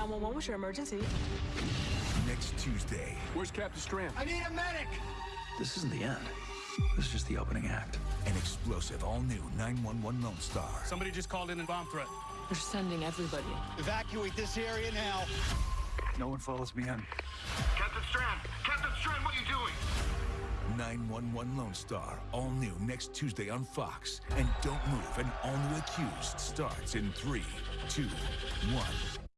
911, what's your emergency? Next Tuesday. Where's Captain Strand? I need a medic! This isn't the end. This is just the opening act. An explosive, all new 911 Lone Star. Somebody just called in a bomb threat. They're sending everybody. Evacuate this area now. No one follows me in. Captain Strand! Captain Strand, what are you doing? 911 Lone Star, all new next Tuesday on Fox. And don't move, an all new accused starts in three, two, one.